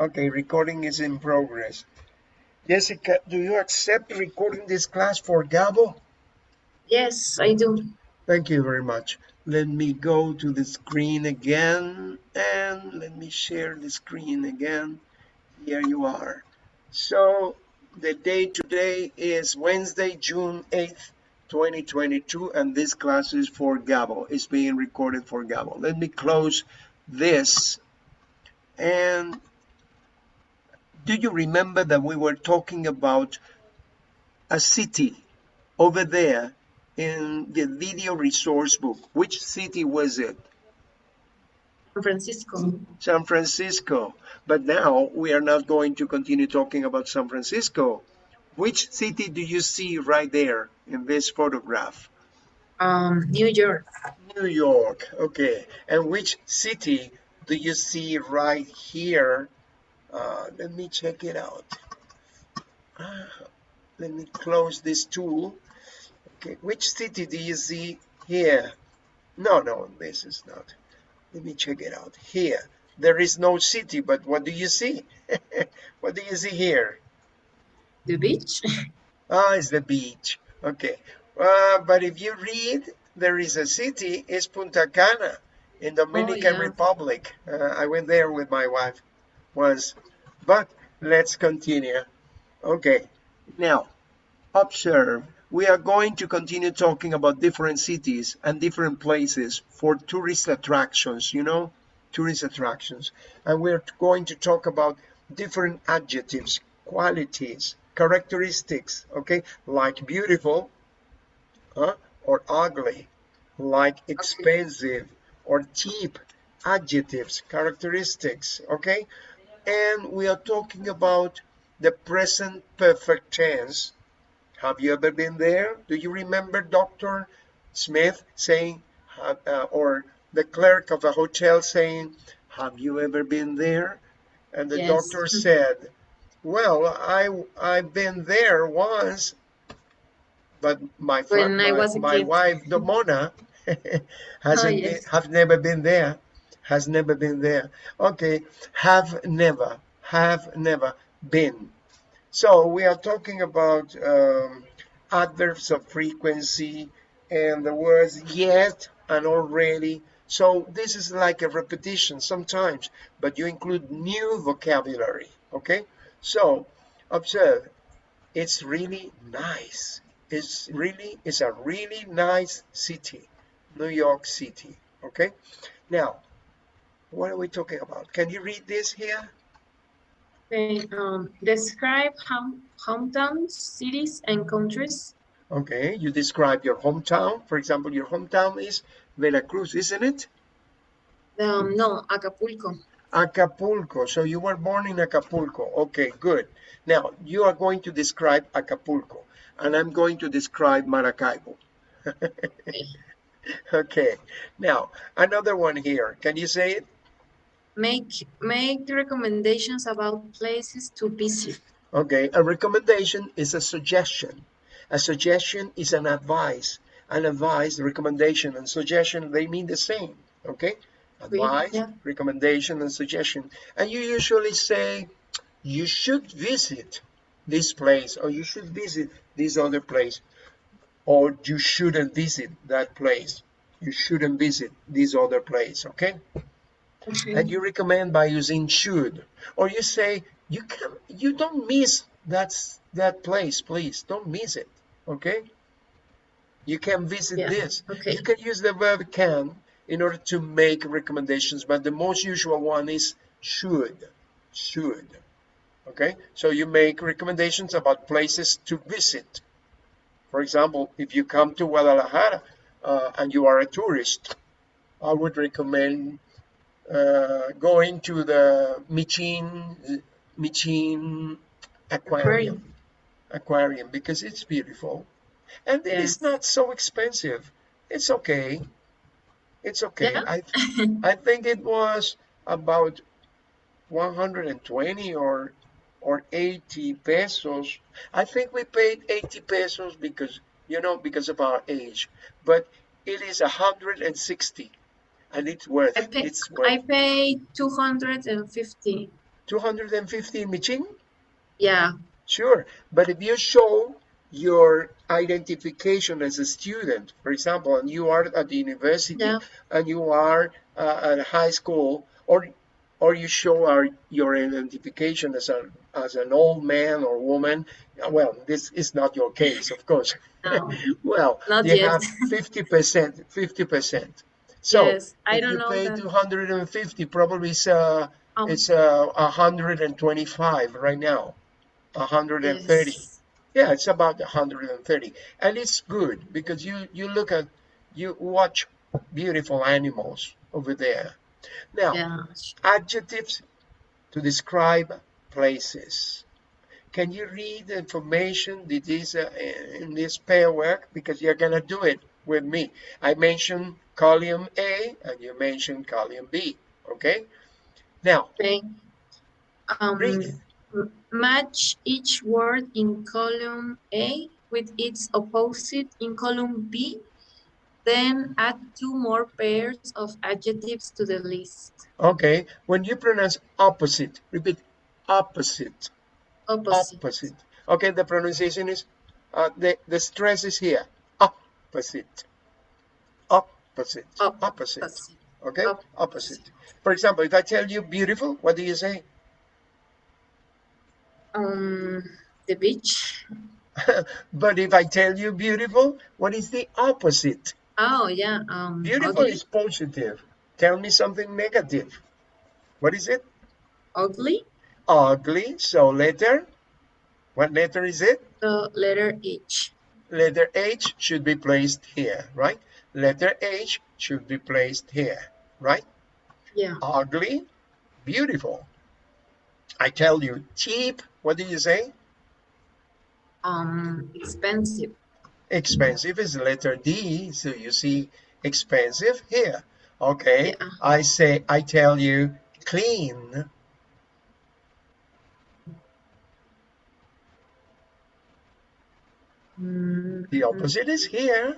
Okay, recording is in progress. Jessica, do you accept recording this class for Gabo? Yes, I do. Thank you very much. Let me go to the screen again and let me share the screen again. Here you are. So the day today is Wednesday, June 8th, 2022, and this class is for Gabo. It's being recorded for Gabo. Let me close this. And do you remember that we were talking about a city over there in the video resource book? Which city was it? San Francisco. San Francisco. But now we are not going to continue talking about San Francisco. Which city do you see right there in this photograph? Um, New York. New York. Okay. And which city do you see right here? Uh, let me check it out. Uh, let me close this tool. Okay. Which city do you see here? No, no, this is not. Let me check it out. Here, there is no city, but what do you see? what do you see here? The beach? Ah, it's the beach. Okay. Uh, but if you read, there is a city, it's Punta Cana in Dominican Oh, yeah. Republic. Uh, I went there with my wife once. But let's continue. Okay. Now, observe. We are going to continue talking about different cities and different places for tourist attractions, you know, tourist attractions. And we're going to talk about different adjectives, qualities, characteristics, okay, like beautiful huh, or ugly, like expensive or cheap, adjectives, characteristics, okay? And we are talking about the present perfect tense. Have you ever been there? Do you remember Dr. Smith saying, uh, uh, or the clerk of a hotel saying, have you ever been there? And the Yes. doctor said, well, I, I've been there once, but my, fr- When I my, my wife, Domona, hasn't Oh, yes. been, have never been there, has never been there. Okay, have never, have never been. So we are talking about um, adverbs of frequency and the words yet and already. So this is like a repetition sometimes, but you include new vocabulary. Okay, so observe, it's really nice. It's really, it's a really nice city, New York City. Okay, now what are we talking about? Can you read this here? Okay, um, describe home, hometowns, cities, and countries. Okay, you describe your hometown. For example, your hometown is Veracruz, isn't it? Um, no, Acapulco. Acapulco. So you were born in Acapulco. Okay, good. Now you are going to describe Acapulco, and I'm going to describe Maracaibo. okay. Now another one here. Can you say it? Make make recommendations about places to visit. Okay. A recommendation is a suggestion. A suggestion is an advice. An advice, recommendation, and suggestion they mean the same. Okay. Advice, yeah. recommendation, and suggestion. And you usually say, you should visit this place, or you should visit this other place, or you shouldn't visit that place. You shouldn't visit this other place. Okay. Okay. And you recommend by using should, or you say you can you don't miss that that place, please don't miss it. Okay. You can visit Yeah, this. okay. You can use the verb can in order to make recommendations, but the most usual one is should. Should. Okay. So you make recommendations about places to visit. For example, if you come to Guadalajara uh, and you are a tourist, I would recommend uh, going to the Michin Michin aquarium aquarium because it's beautiful and it is not so expensive. It's okay. It's okay. Yeah. I I think it was about 120 or or 80 pesos. I think we paid 80 pesos because you know because of our age, but it is 160 and it's worth I pay, It's worth I pay 250. 250 Michin? Yeah. Sure. But if you show your identification as a student, for example, and you are at the university Yeah. and you are uh, at high school, or or you show our, your identification as a as an old man or woman, well, this is not your case, of course. No. well, Not you yet. have 50%, 50%. So yes. I if don't you know pay that. 250, probably it's uh, Um, it's uh, 125 right now, 130. yes. Yeah, it's about 130, and it's good because you you look at you watch beautiful animals over there. Now, Yeah. adjectives to describe places. Can you read the information that is uh, in this pair work? Because you're gonna do it with me. I mentioned column A and you mentioned column B. Okay. Now Okay. Um, read match each word in column A with its opposite in column B. Then add two more pairs of adjectives to the list. Okay. When you pronounce opposite, repeat opposite. Opposite. Opposite. Okay. The pronunciation is uh, the the stress is here. Opposite. Opposite. Op- Opposite. Opposite. Okay. Op- Opposite. For example, if I tell you beautiful, what do you say? Um, the beach. but if I tell you beautiful, what is the opposite? Oh yeah. Um, Beautiful ugly. is positive. Tell me something negative. What is it? Ugly. Ugly. So letter. What letter is it? The letter H. Letter H should be placed here, right? Letter H should be placed here, right? Yeah. Ugly, beautiful. I tell you, cheap. What do you say? Um, expensive. Expensive is letter D, so you see expensive here. Okay, Yeah. I say, I tell you, clean. Mm, The opposite is here.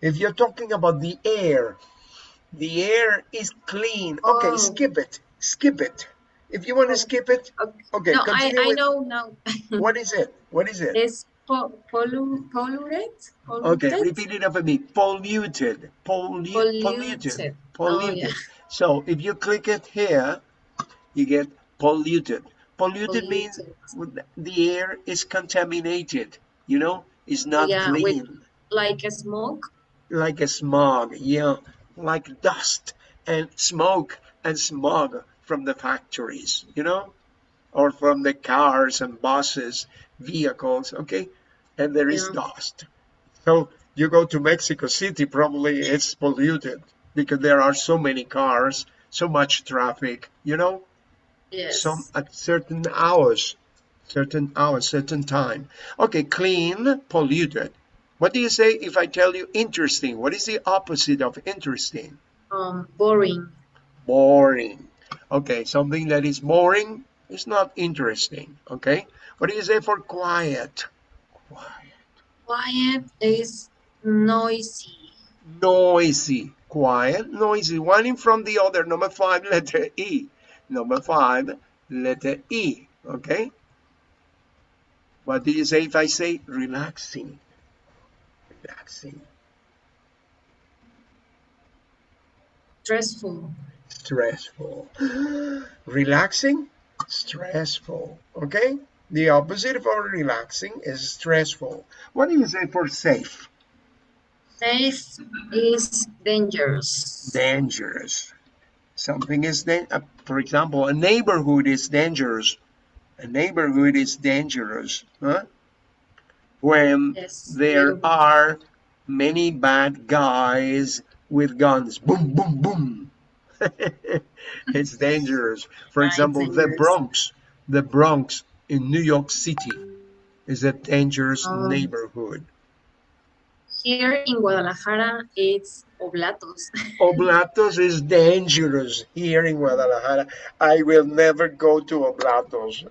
If you're talking about the air, the air is clean. Okay, Oh. skip it. Skip it. If you want to skip it, Okay. no, I, I with know now. what is it? What is it? It's po pollu polluted. Okay, repeat it after me. Polluted. Pollu- polluted. Polluted. Polluted. Oh, yeah. So if you click it here, you get polluted. Polluted means the air is contaminated. You know, it's not Yeah, with- Like a smoke. Like a smog, yeah, like dust and smoke and smog from the factories, you know, or from the cars and buses, vehicles, okay, and there is Yeah. dust. So you go to Mexico City, probably it's polluted because there are so many cars, so much traffic, you know, Yes. some at certain hours, certain hours, certain time. Okay, clean, polluted. What do you say if I tell you interesting? What is the opposite of interesting? um boring. Boring. Okay, something that is boring is not interesting. Okay, what do you say for quiet? Quiet. Quiet is noisy. Noisy. Quiet, noisy. One in from the other. Number five, letter E. Number five, letter E. Okay. What do you say if I say relaxing? Relaxing. Stressful. Stressful. Relaxing? Stressful. Okay? The opposite for relaxing is stressful. What do you say for safe? Safe is dangerous. Dangerous. Something is, uh, for example, a neighborhood is dangerous. A neighborhood is dangerous. Huh? When Yes. there are many bad guys with guns. Boom, boom, boom. it's dangerous. For Right, example, the. Bronx, the Bronx in New York City is a dangerous Oh. neighborhood. Here in Guadalajara, it's Oblatos. Oblatos is dangerous here in Guadalajara. I will never go to Oblatos.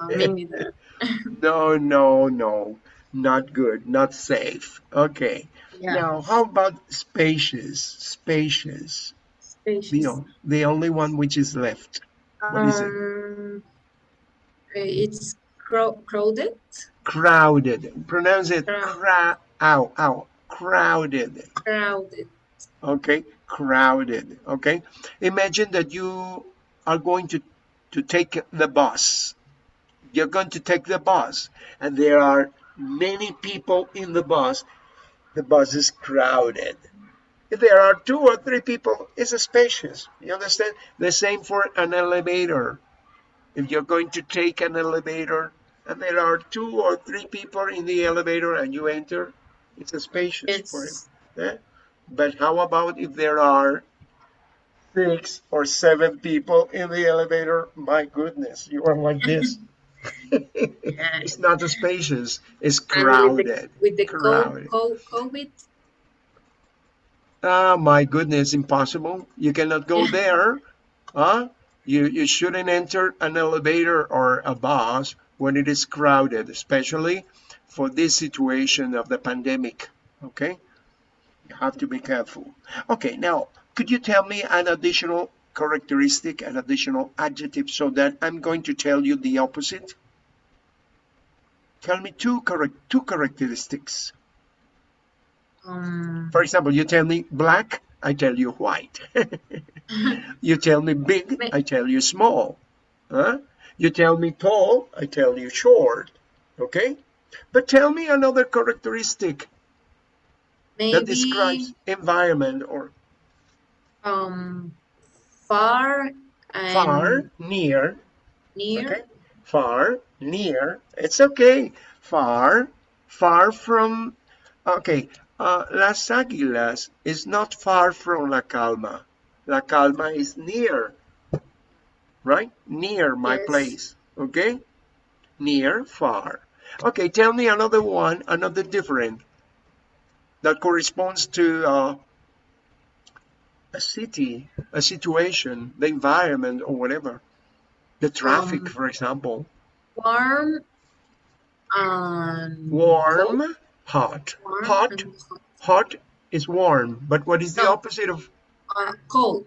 Oh, neither. no, no, no. Not good, not safe. Okay. Yeah. Now, how about spacious? Spacious. The, Spacious. o- the only one which is left. What is it? Um, it's crow crowded. Crowded. Pronounce it Crowd. ow, ow. Crowded. Crowded. Okay. Crowded. Okay. Imagine that you are going to, to take the bus. You're going to take the bus and there are many people in the bus. The bus is crowded. If there are two or three people, it's spacious. You understand? The same for an elevator. If you're going to take an elevator and there are two or three people in the elevator and you enter, it's a spacious for it. It's eh? But how about if there are six or seven people in the elevator? My goodness, you are like this. It's not spacious, it's and with the, crowded. with the co Crowded. COVID. Ah, my goodness, impossible. You cannot go there. Huh? You, you shouldn't enter an elevator or a bus when it is crowded, especially for this situation of the pandemic. Okay? You have to be careful. Okay, now, could you tell me an additional characteristic, an additional adjective, so that I'm going to tell you the opposite? Tell me two, correct, two characteristics. Um, For example, you tell me black, I tell you white. you tell me big, I tell you small. Huh? You tell me tall, I tell you short. Okay? But tell me another characteristic that describes environment or um far and far, near. near. Okay? Far, near. It's okay. Far, far from. Okay. Uh, Las Águilas is not far from La Calma. La Calma is near, right? Near my Yes. place. Okay? Near, far. Okay, tell me another one, another different that corresponds to uh, a city, a situation, the environment, or whatever. The traffic, Um, for example. warm and Warm, cold. hot. Warm Hot, hot. hot is warm, but what is the No. opposite of Uh, cold.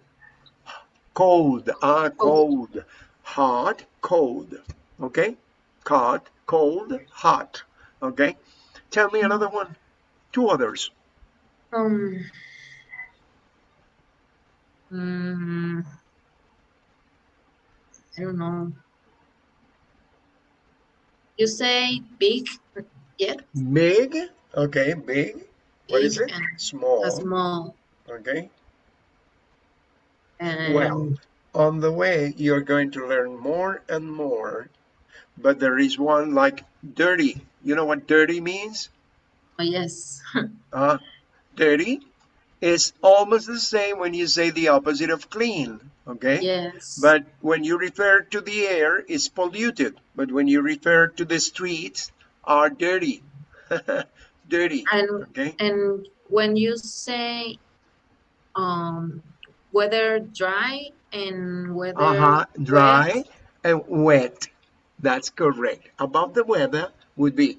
cold? Ah, Cold. cold. Hot, cold. Okay? Hot, cold, hot. Okay? Tell me another one. Two others. Um. Mm, I don't know. You say big, yeah, Big. Okay, big. What is big it? and Small. small. Okay. And Well, on the way, you're going to learn more and more. But there is one like dirty. You know what dirty means? oh, yes, Uh, dirty is almost the same when you say the opposite of clean. Okay. yes. But when you refer to the air, it's polluted. But when you refer to the streets, are dirty. dirty. and Okay. and when you say um weather dry and weather Uh-huh. Dry wet, and wet. That's correct. Above the weather would be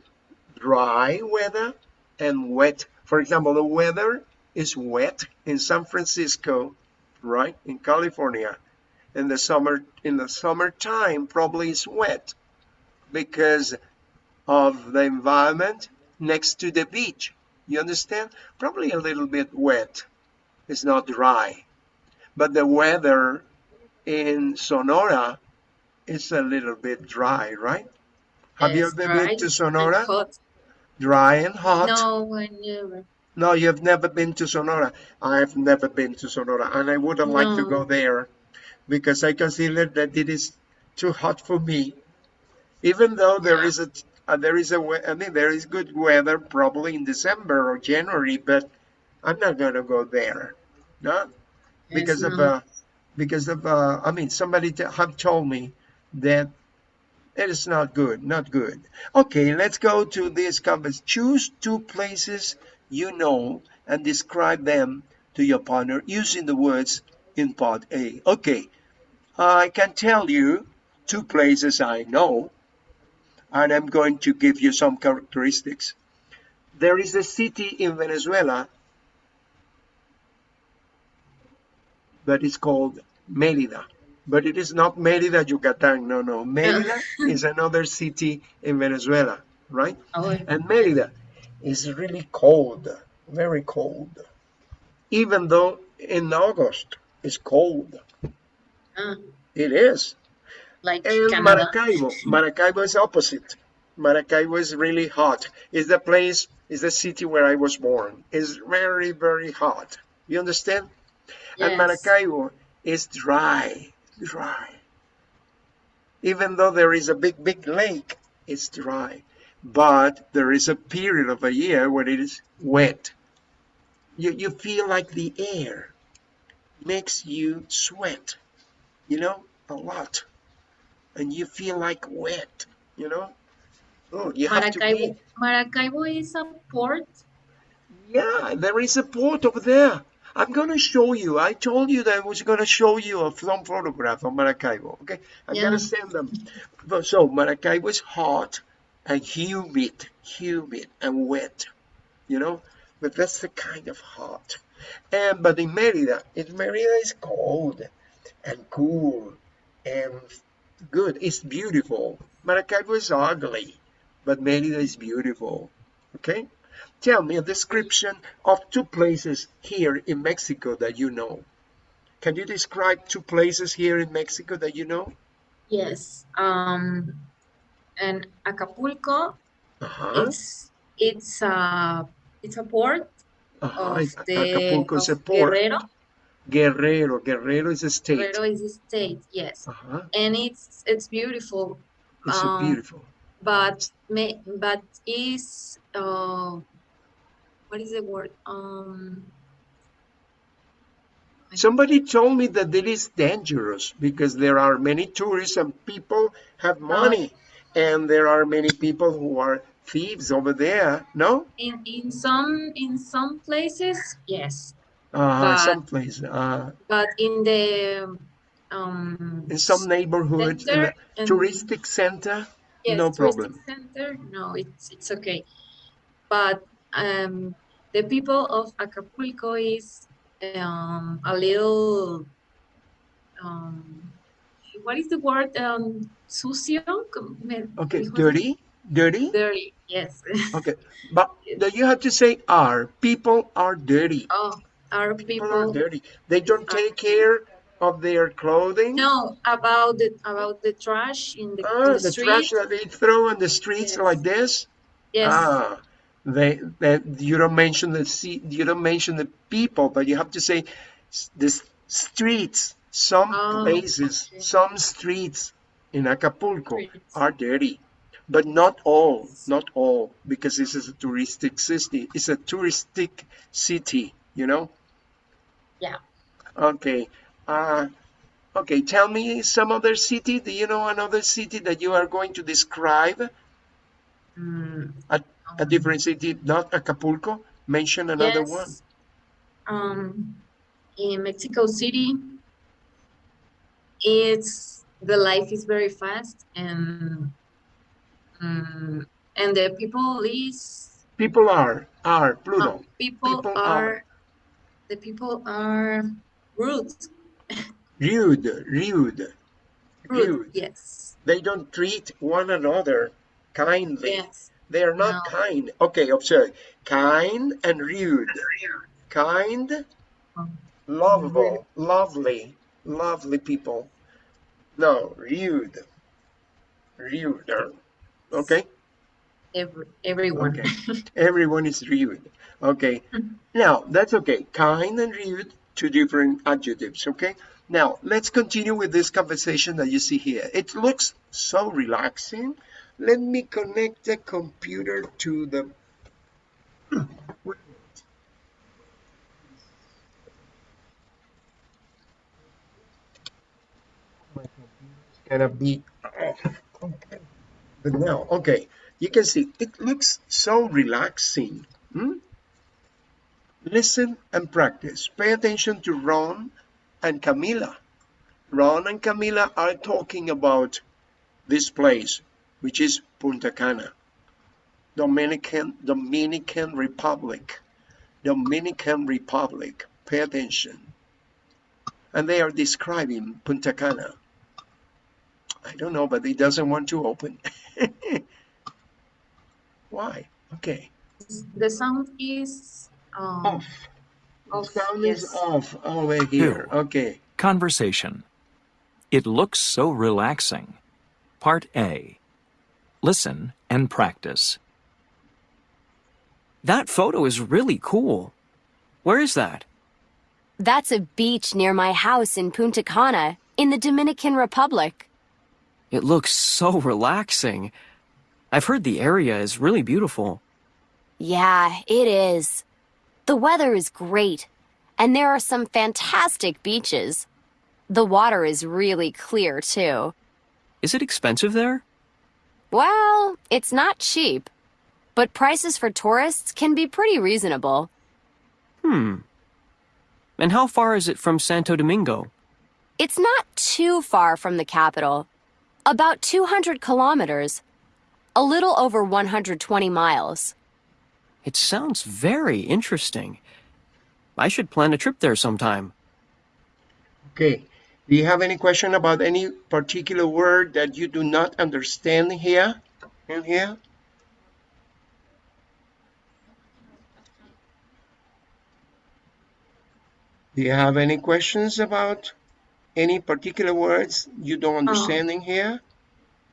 dry weather and wet. For example, the weather is wet in San Francisco, right? In California. In the summer in the summertime probably it's wet because of the environment next to the beach. You understand? Probably a little bit wet. It's not dry. But the weather in Sonora is a little bit dry, right? Have you ever been to Sonora? Dry and hot? No, never. No, you have never been to Sonora. I have never been to Sonora, and I wouldn't like to go there because I consider that it is too hot for me. Even though there is a uh, there is a I mean there is good weather probably in December or January, but I'm not gonna go there. No, because Yes, of no. uh, because of uh, I mean somebody t- have told me that it is not good, not good. Okay, let's go to this compass. Choose two places you know and describe them to your partner using the words in part A. Okay, I can tell you two places I know, and I'm going to give you some characteristics. There is a city in Venezuela that is called Mérida. But it is not Mérida, Yucatán. No, no. Mérida is another city in Venezuela, right? Oh, And Mérida is really cold, very cold. Even though in August it's cold. ah, It is. like And Canada. Maracaibo, Maracaibo is opposite. Maracaibo is really hot. It's the place, it's the city where I was born. It's very, very hot. You understand? And Maracaibo is dry, dry. Even though there is a big, big lake, it's dry. But there is a period of a year when it is wet. You, you feel like the air makes you sweat, you know, a lot. And you feel like wet, you know? Oh, you have to be. Maracaibo, Maracaibo is a port. Yeah, there is a port over there. I'm going to show you. I told you that I was going to show you a some photograph of Maracaibo. Okay, I'm going to send them. So Maracaibo is hot and humid, humid and wet, you know. But that's the kind of hot. And but in Merida, in Merida is cold and cool and good. It's beautiful. Maracaibo is ugly, but Merida is beautiful. Okay. Tell me a description of two places here in Mexico that you know. Can you describe two places here in Mexico that you know? Yes. Um, and Acapulco, Uh-huh. it's it's a it's a port uh-huh. of the Acapulco is a port. Guerrero. Guerrero. Guerrero is a state. Guerrero is a state, yes, Uh-huh. and it's it's beautiful. It's Um, beautiful. but may but is uh what is the word um Somebody told me that it is dangerous because there are many tourists and people have money. And there are many people who are thieves over there. No? in in some in some places yes Uh, But- some places Uh, but in the um in some neighborhoods, in center and- touristic center, yes, no problem. center no it's it's okay but um the people of Acapulco is um a little um what is the word um sucio Okay, dirty, dirty. dirty yes Okay, but you have to say are. People are dirty. oh our People are people dirty. They don't take care of their clothing. no about the about the trash in the, Ah, the the trash that they throw on the streets Yes. like this. yes Ah, they that you don't mention the you don't mention the people, but you have to say the streets. Some Oh, places, okay. some streets in Acapulco Streets. are dirty, but not all, not all, because this is a touristic city. It's a touristic city, you know. yeah Okay. Uh, okay. Tell me some other city. Do you know another city that you are going to describe? Mm, A, a different city, not Acapulco. Mention another yes. one. Um, in Mexico City, it's the life is very fast and um, and the people is People are are plural. um, people, People are, are. the people are rude Rude, rude, rude rude. yes They don't treat one another kindly. yes They are not No. kind. Okay, observe. Kind and rude. Kind, Um, lovable, lovely, lovely people. No, rude. Rude. Okay? every, everyone Okay. Everyone is rude. Okay. Now, that's okay. Kind and rude, two different adjectives. Okay. Now, let's continue with this conversation that you see here. It looks so relaxing. Let me connect the computer to the. Gonna be. But now, okay, you can see it looks so relaxing. hmm? Listen and practice. Pay attention to Ron and Camila. Ron and Camila are talking about this place, which is Punta Cana, Dominican Dominican Republic. Dominican Republic. Pay attention. and they are describing Punta Cana. I don't know, but he doesn't want to open. Why? Okay. The sound is um, Off. off, Sound yes. is off over here. Okay. Conversation. It looks so relaxing. Part A. Listen and practice. That photo is really cool. Where is that? That's a beach near my house in Punta Cana, in the Dominican Republic. It looks so relaxing. I've heard the area is really beautiful. Yeah, it is. The weather is great, and there are some fantastic beaches. The water is really clear, too. Is it expensive there? Well, it's not cheap, but prices for tourists can be pretty reasonable. Hmm. And how far is it from Santo Domingo? It's not too far from the capital. About 200 kilometers. A little over 120 miles. It sounds very interesting. I should plan a trip there sometime. Okay. Do you have any question about any particular word that you do not understand here? In here? Do you have any questions about any particular words you don't oh. understand in here?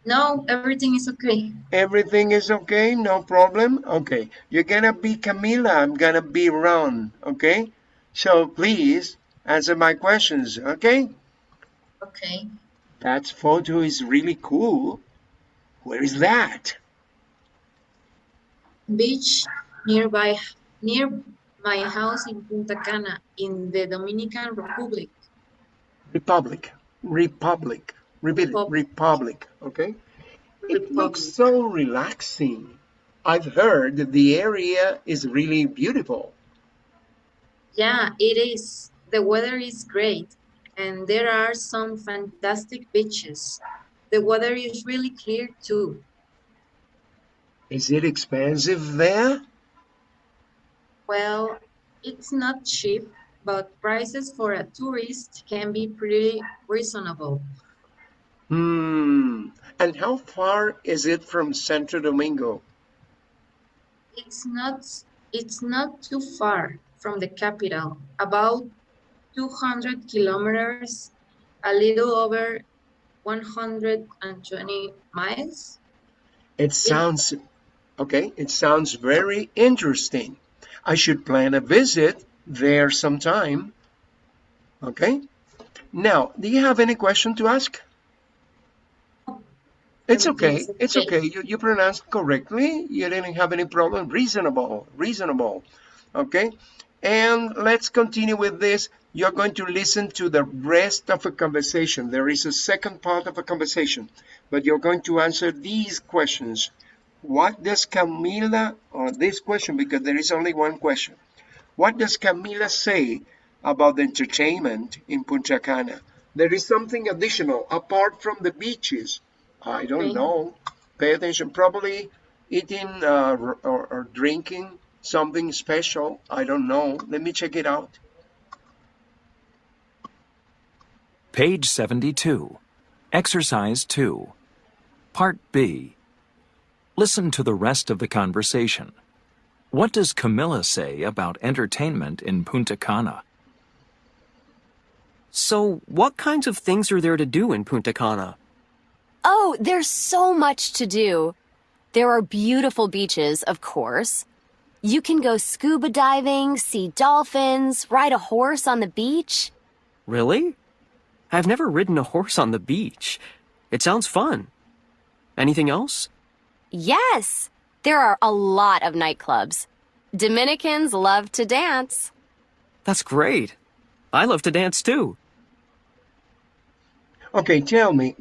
No, everything is okay. Everything is okay, no problem. Okay, you're gonna be Camila, I'm gonna be Ron. Okay, so please answer my questions. Okay, Okay. that photo is really cool. Where is that? Beach nearby near my house in Punta Cana in the Dominican Republic. Republic, Republic, repeat it, Republic. Okay, it looks so relaxing. I've heard the area is really beautiful. Yeah, it is. The weather is great, and there are some fantastic beaches. The weather is really clear too. Is it expensive there? Well, it's not cheap, but prices for a tourist can be pretty reasonable. Hmm. And how far is it from Santo Domingo? It's not it's not too far from the capital, about 200 kilometers, a little over 120 miles. It sounds okay. It sounds very interesting. I should plan a visit there sometime. Okay. Now, do you have any question to ask? It's okay. It's okay. You, you pronounced correctly. You didn't have any problem. Reasonable. Reasonable. Okay. And let's continue with this. You're going to listen to the rest of a conversation. There is a second part of a conversation, but you're going to answer these questions. What does Camila, or this question, because there is only one question. What does Camila say about the entertainment in Punta Cana? There is something additional apart from the beaches. I don't Okay. know. Pay attention. Probably eating uh, or, or, or drinking something special. I don't know. Let me check it out. Page 72. Exercise 2. Part B. Listen to the rest of the conversation. What does Camila say about entertainment in Punta Cana? So, what kinds of things are there to do in Punta Cana? Oh, there's so much to do. There are beautiful beaches, of course. You can go scuba diving, see dolphins, ride a horse on the beach. Really? I've never ridden a horse on the beach. It sounds fun. Anything else? Yes, there are a lot of nightclubs. Dominicans love to dance. That's great. I love to dance too. Okay, tell me.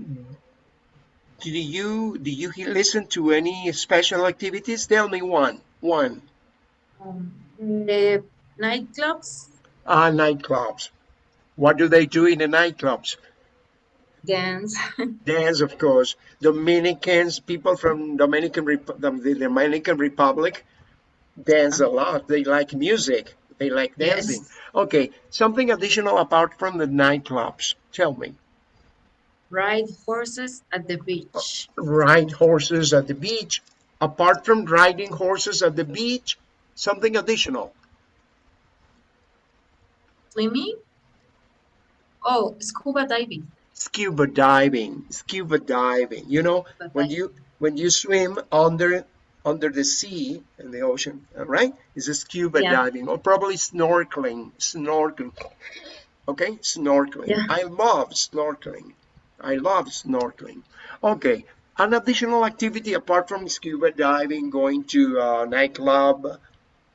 Do you do you listen to any special activities? Tell me one. One. Um, the nightclubs Ah, nightclubs. What do they do in the nightclubs? Dance. Dance, of course. Dominicans, people from Dominican Rep- the Dominican Republic, dance a lot. They like music. They like Yes. dancing. Okay, something additional apart from the nightclubs. Tell me. Ride horses at the beach. Uh, ride horses at the beach. Apart from riding horses at the beach, something additional. Swimming. Oh, scuba diving. Scuba diving. Scuba diving. You know, when you when you swim under under the sea in the ocean, right? Is a scuba Yeah. diving or probably snorkeling. Snorkeling. Okay, snorkeling. Yeah. I love snorkeling. I love snorkeling. Okay, an additional activity apart from scuba diving, going to a nightclub,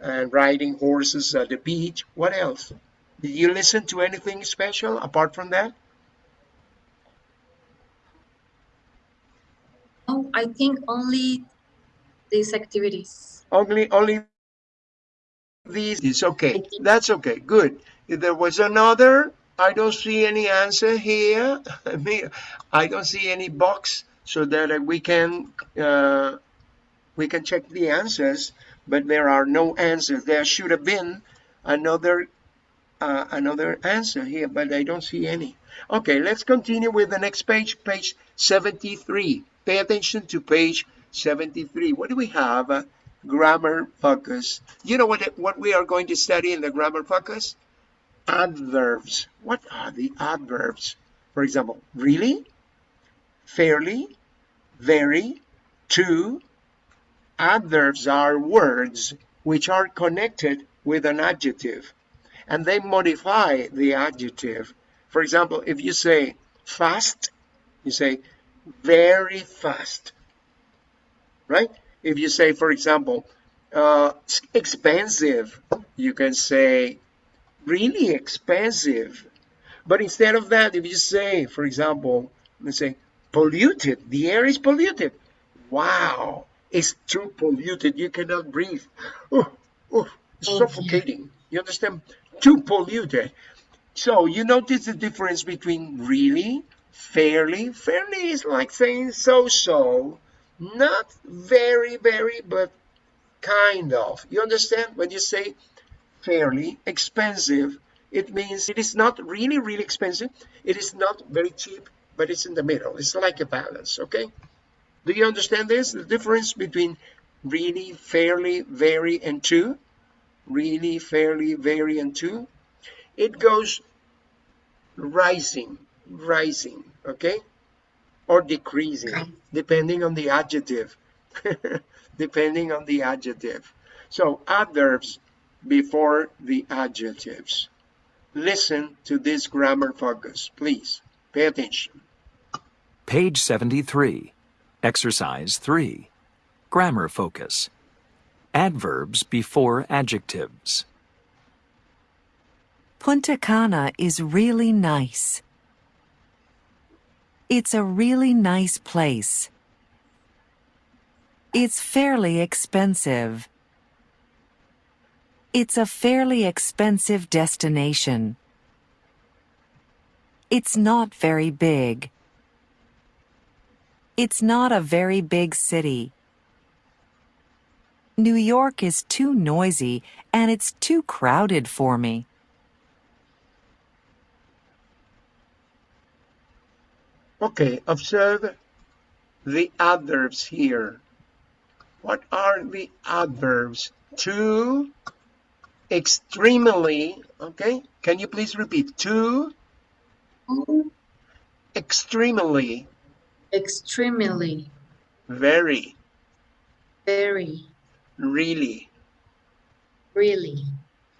and riding horses at the beach. What else? Did you listen to anything special apart from that? I think only these activities. Only, only these is okay. That's okay. Good. If there was another, I don't see any answer here. I don't see any box so that we can uh, we can check the answers. But there are no answers. There should have been another uh, another answer here, but I don't see any. Okay, let's continue with the next page, page 73. Pay attention to page 73. What do we have? Uh, grammar focus. You know what, what we are going to study in the grammar focus? Adverbs. What are the adverbs? For example, really, fairly, very, to. Adverbs are words which are connected with an adjective and they modify the adjective. For example, if you say fast, you say very fast, right? If you say, for example, uh, expensive, you can say really expensive. But instead of that, if you say, for example, let's say polluted, the air is polluted. Wow, it's too polluted. You cannot breathe. Oh, oh, it's suffocating. You understand? Too polluted. So you notice the difference between really, fairly. Fairly is like saying so-so, not very, very, but kind of. You understand? When you say fairly expensive, it means it is not really, really expensive. It is not very cheap, but it's in the middle. It's like a balance, okay? Do you understand this? The difference between really, fairly, very, and too? Really, fairly, very, and too? It goes rising, rising, okay? Or decreasing, Okay. depending on the adjective. depending on the adjective. So adverbs before the adjectives. Listen to this grammar focus, please. Pay attention. Page 73. Exercise 3. Grammar focus. Adverbs before adjectives. Punta Cana is really nice. It's a really nice place. It's fairly expensive. It's a fairly expensive destination. It's not very big. It's not a very big city. New York is too noisy and it's too crowded for me. Okay, observe the adverbs here. What are the adverbs? To, extremely, okay? Can you please repeat? To, Oh, extremely, extremely, very, very, really, really,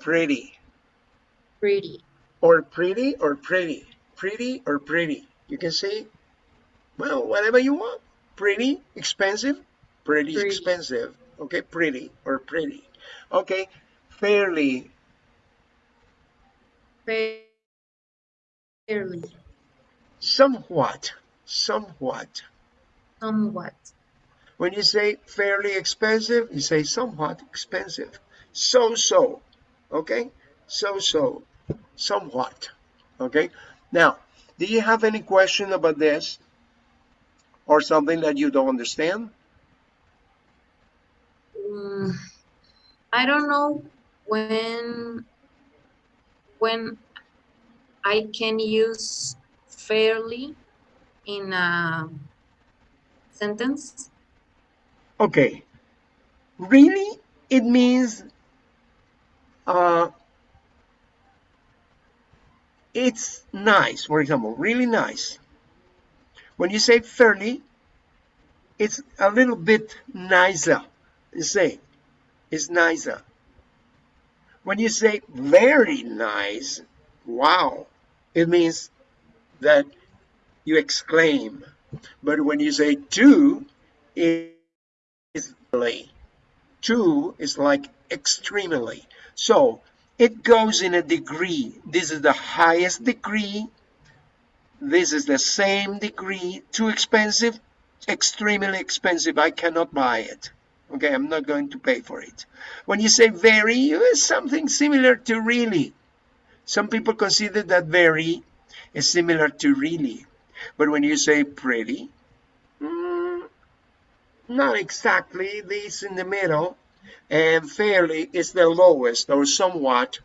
pretty, pretty, or pretty or pretty, pretty or pretty. You can say, well, whatever you want. Pretty, expensive, pretty, Pretty. expensive. Okay, pretty or pretty. Okay, fairly, fairly, somewhat, somewhat. somewhat, When you say fairly expensive, you say somewhat expensive. So-so, okay? So-so, somewhat, okay? Now, do you have any question about this? Or something that you don't understand? Mm, I don't know when when I can use fairly in a sentence. Okay. Really, it means uh, it's nice, for example, really nice. When you say fairly, it's a little bit nicer. You say, it's nicer. When you say very nice, wow, it means that you exclaim. But when you say too, it is really. Too is like extremely. So it goes in a degree. This is the highest degree. This is the same degree. Too expensive, extremely expensive. I cannot buy it. Okay, I'm not going to pay for it. When you say very, it's something similar to really. Some people consider that very is similar to really. But when you say pretty, mm, not exactly. This in the middle. And fairly is the lowest or somewhat.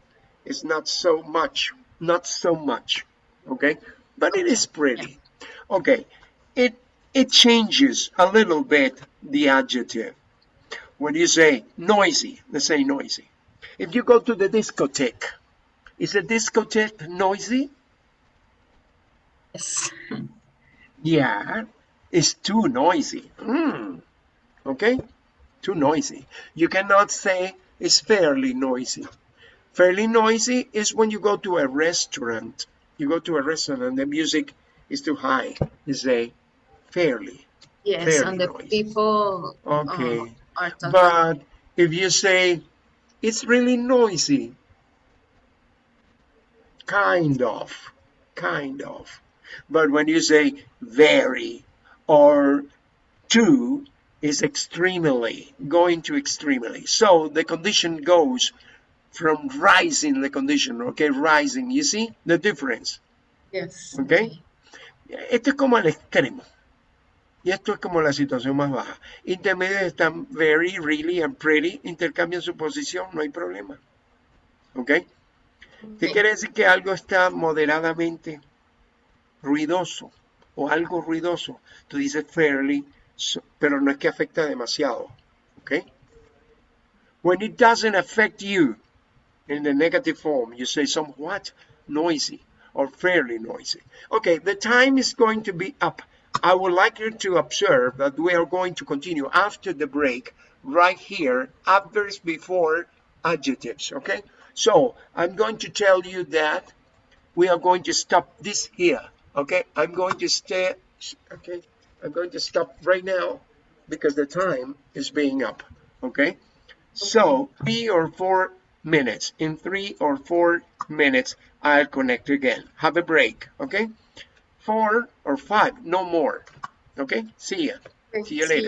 It's not so much. Not so much. Okay. But it is pretty. Okay. It it changes a little bit the adjective. When you say noisy, let's say noisy. If you go to the discotheque, is a discotheque noisy? Yes. Yeah, it's too noisy. Mm. Okay, too noisy. You cannot say it's fairly noisy. Fairly noisy is when you go to a restaurant. You go to a restaurant and the music is too high. You say fairly. Yes, Fairly and the noisy. people Okay. uh, are talking. But if you say it's really noisy, kind of, kind of. But when you say very or to is extremely, going to extremely. So the condition goes from rising the condition, okay, rising. You see the difference? yes. Okay. Esto es como el extremo. Y esto es como la situación más baja. Intermedios están very, really and pretty. Intercambian su posición, no hay problema. ¿Ok? ¿Qué Okay. quiere decir que algo está moderadamente ruidoso o algo ruidoso? Tú dices fairly, pero no es que afecta demasiado. ¿Ok? When it doesn't affect you in the negative form, you say somewhat noisy or fairly noisy. Okay, the time is going to be up. I would like you to observe that we are going to continue after the break right here, adverbs before adjectives, okay? So I'm going to tell you that we are going to stop this here, okay? I'm going to stay, okay? I'm going to stop right now because the time is being up, okay? So three or four minutes. In three or four minutes, I'll connect again. Have a break, okay? Four or five, no more. Okay? See ya. See you later.